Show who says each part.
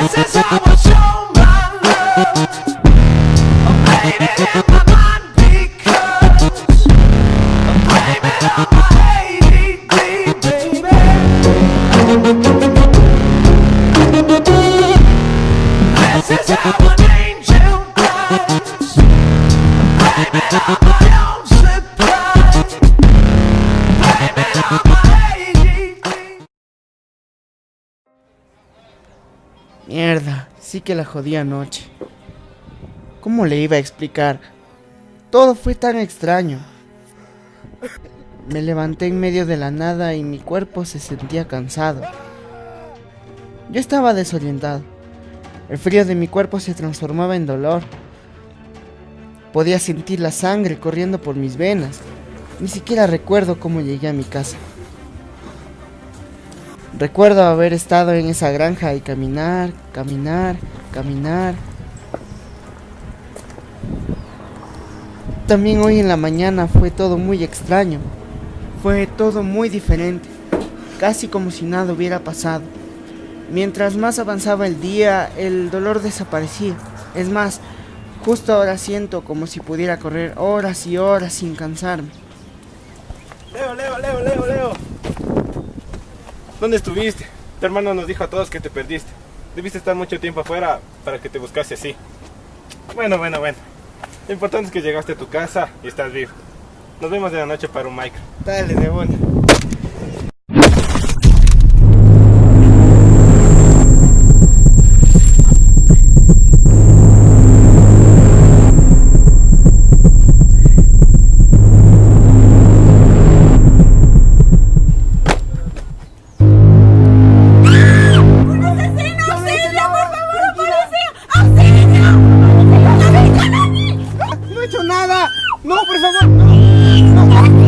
Speaker 1: This is how I show my love. I'm in my mind because I'm blaming baby. This is how an angel on my
Speaker 2: Mierda, sí que la jodí anoche. ¿Cómo le iba a explicar? Todo fue tan extraño. Me levanté en medio de la nada y mi cuerpo se sentía cansado. Yo estaba desorientado. El frío de mi cuerpo se transformaba en dolor. Podía sentir la sangre corriendo por mis venas. Ni siquiera recuerdo cómo llegué a mi casa. Recuerdo haber estado en esa granja y caminar, caminar, caminar. También hoy en la mañana fue todo muy extraño. Fue todo muy diferente, casi como si nada hubiera pasado. Mientras más avanzaba el día, el dolor desaparecía. Es más, justo ahora siento como si pudiera correr horas y horas sin cansarme.
Speaker 3: Leo, Leo, Leo, Leo, Leo. ¿Dónde estuviste? Tu hermano nos dijo a todos que te perdiste. Debiste estar mucho tiempo afuera para que te buscase así. Bueno, bueno, bueno. Lo importante es que llegaste a tu casa y estás vivo. Nos vemos de la noche para un micro.
Speaker 2: Dale, de buena. no, no, no.